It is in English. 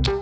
you.